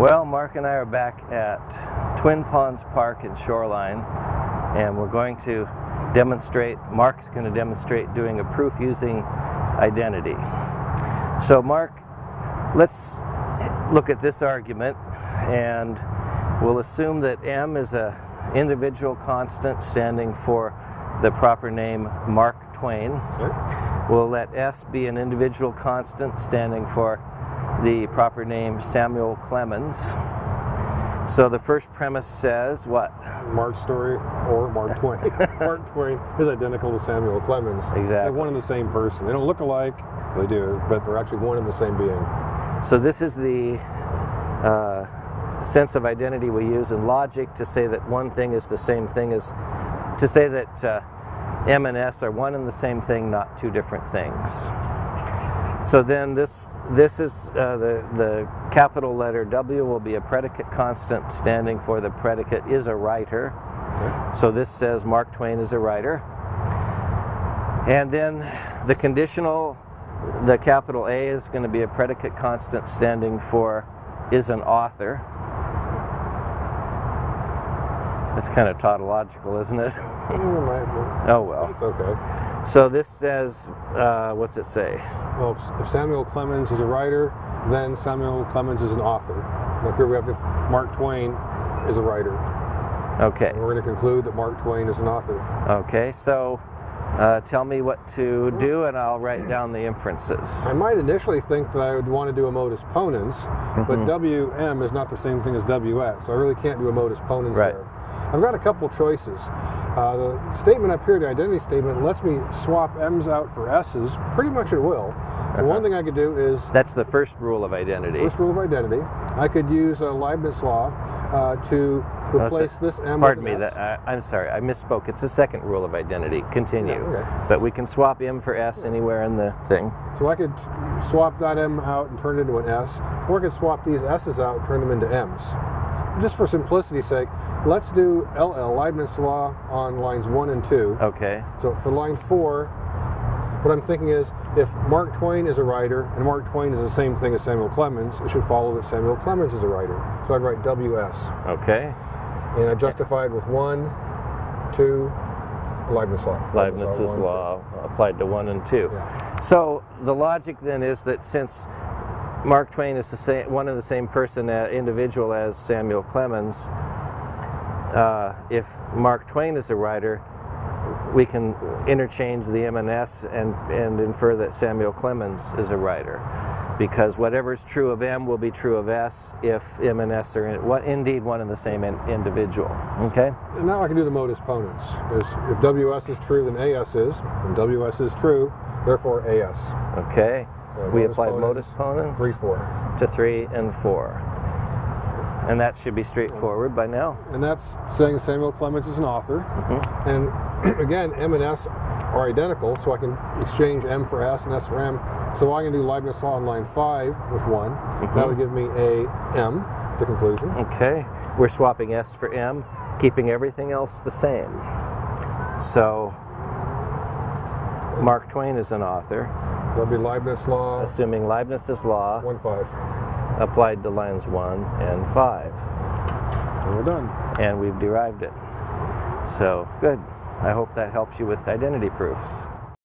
Well, Mark and I are back at Twin Ponds Park in Shoreline, and we're going to demonstrate, Mark's going to demonstrate doing a proof using identity. So Mark, let's look at this argument, and we'll assume that M is a individual constant standing for the proper name Mark Twain. Okay. We'll let S be an individual constant standing for the proper name Samuel Clemens. So the first premise says what? Mark Story or Mark Twain. Mark Twain is identical to Samuel Clemens. Exactly. They're one and the same person. They don't look alike, they do, but they're actually one and the same being. So this is the uh, sense of identity we use in logic to say that one thing is the same thing as, to say that uh, M and S are one and the same thing, not two different things. So then this this is uh, the the capital letter W will be a predicate constant standing for the predicate is a writer. Okay. So this says Mark Twain is a writer. And then the conditional, the capital A is going to be a predicate constant standing for is an author. It's kind of tautological, isn't it? Oh well. It's okay. So this says, uh, what's it say? Well, if- Samuel Clemens is a writer, then Samuel Clemens is an author. Now here we have if Mark Twain is a writer. Okay. And we're going to conclude that Mark Twain is an author. Okay. So uh, tell me what to do, and I'll write down the inferences. I might initially think that I would want to do a modus ponens, but Mhm. WM is not the same thing as WS, so I really can't do a modus ponens Right. there. I've got a couple choices. Uh, the statement up here, the identity statement, lets me swap M's out for S's pretty much at will. The one Uh-huh. thing I could do is That's the first rule of identity. first rule of identity. I could use uh, Leibniz law uh, to replace this M Pardon with me, that, I'm sorry, I misspoke. It's the second rule of identity. Continue. Yeah, okay. But we can swap M for S anywhere in the thing. So I could swap that M out and turn it into an S, or I could swap these S's out and turn them into M's. Just for simplicity's sake, let's do LL, Leibniz law, on lines 1 and 2. Okay. So for line 4, what I'm thinking is if Mark Twain is a writer and Mark Twain is the same thing as Samuel Clemens, it should follow that Samuel Clemens is a writer. So I'd write WS. Okay. And I justified with 1, 2, Leibniz law. Leibniz's one, two. law applied to 1 and 2. Yeah. So the logic then is that since Mark Twain is the same, one and the same person, uh, individual as Samuel Clemens, uh, if Mark Twain is a writer, we can interchange the M and S and, and infer that Samuel Clemens is a writer. Because whatever is true of M will be true of S if M and S are in, what, indeed one and the same in, individual. Okay? And now I can do the modus ponens. Is if WS is true, then AS is, and WS is true, therefore AS. Okay. Uh, we apply modus ponens Three, four. to 3 and 4. And that should be straightforward by now. And that's saying Samuel Clemens is an author. Mhm. And again, M and S are identical, so I can exchange M for S and S for M. So I can do Leibniz law on line five with one. That would give me a M, the conclusion. Okay, we're swapping S for M, keeping everything else the same. So, Mark Twain is an author, That'll be Leibniz law assuming Leibniz's law one five. applied to lines 1 and 5. And we're done. And we've derived it. So, good. I hope that helps you with identity proofs.